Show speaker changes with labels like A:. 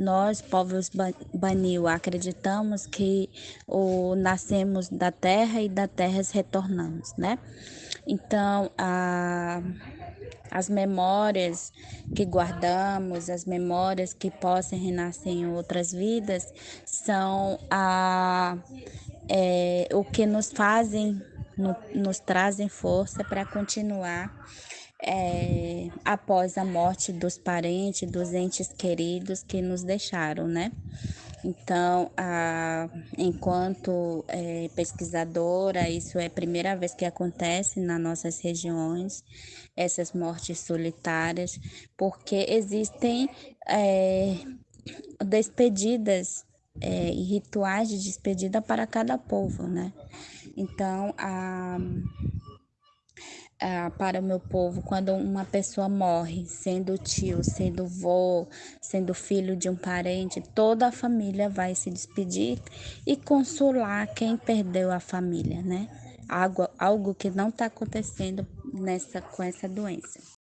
A: nós, povos Banil, acreditamos que o, nascemos da terra e da terra retornamos, né? Então, a, as memórias que guardamos, as memórias que possam renascer em outras vidas, são a, é, o que nos fazem, no, nos trazem força para continuar é, após a morte dos parentes, dos entes queridos que nos deixaram, né? Então, a, enquanto é, pesquisadora, isso é a primeira vez que acontece nas nossas regiões, essas mortes solitárias, porque existem é, despedidas é, e rituais de despedida para cada povo, né? Então, a ah, para o meu povo, quando uma pessoa morre, sendo tio, sendo vô, sendo filho de um parente, toda a família vai se despedir e consolar quem perdeu a família, né? Algo, algo que não está acontecendo nessa, com essa doença.